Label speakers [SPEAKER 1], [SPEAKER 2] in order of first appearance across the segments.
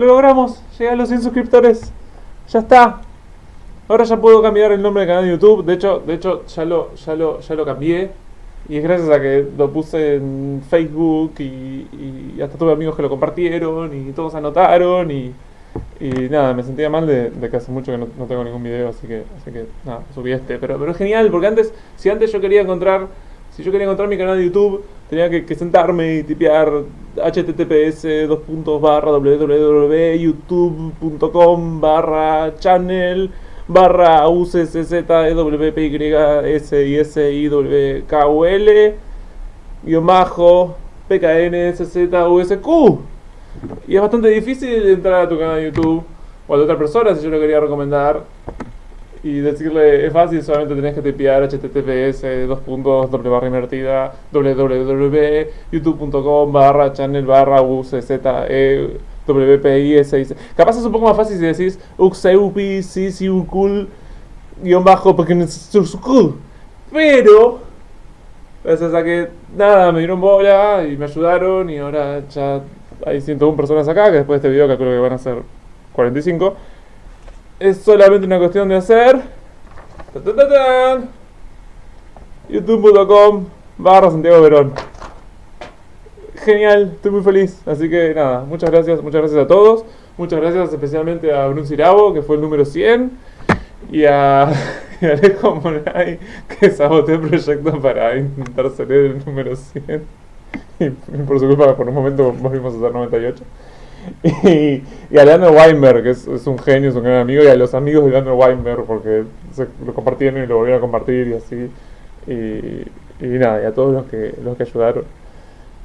[SPEAKER 1] Lo logramos, llegué a los 100 suscriptores. Ya está. Ahora ya puedo cambiar el nombre del canal de YouTube. De hecho, de hecho ya lo, ya lo, ya lo cambié. Y es gracias a que lo puse en Facebook y, y hasta tuve amigos que lo compartieron y todos anotaron y, y nada, me sentía mal de, que hace mucho que no, no tengo ningún video, así que, así que nada, subí este. Pero, pero es genial, porque antes, si antes yo quería encontrar, si yo quería encontrar mi canal de YouTube, tenía que, sentarme y tipear https dos puntos barra www.youtube.com barra channel barra UCCZWPYSISIWKUL guion bajo PKNSZUSQ y es bastante difícil entrar a tu canal de YouTube o a de otra persona si yo lo quería recomendar y decirle es fácil, solamente tenés que tipear https dos puntos doble barra invertida www.youtube.com barra channel barra UCZE WPIS Capaz es un poco más fácil si decís uxeupi cool guion bajo porque pero gracias a que nada me dieron bola y me ayudaron y ahora ya hay 101 personas acá que después de este video calculo que van a ser 45 es solamente una cuestión de hacer youtube.com barra Santiago Verón genial, estoy muy feliz. Así que nada, muchas gracias, muchas gracias a todos. Muchas gracias especialmente a Brun Cirabo, que fue el número 100. Y a, y a Alejo Monay, que saboteó el proyecto para intentar salir el número 100. Y, por su culpa, por un momento volvimos a hacer 98. Y, y a Leandro Weinberg, que es, un genio, es un gran amigo, y a los amigos de Leandro Weinberg, porque se lo compartieron y lo volvieron a compartir y así. Y, y nada, y a todos los que, los que ayudaron.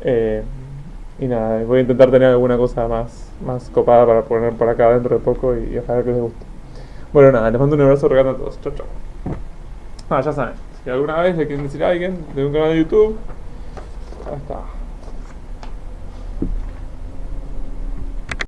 [SPEAKER 1] Eh, y nada, voy a intentar tener alguna cosa más, más copada para poner por acá dentro de poco y, ojalá que les guste. Bueno, nada, les mando un abrazo regalo a todos. Chau, chau. Ah, ya saben, si alguna vez le quieren decir a alguien de un canal de YouTube, ya está.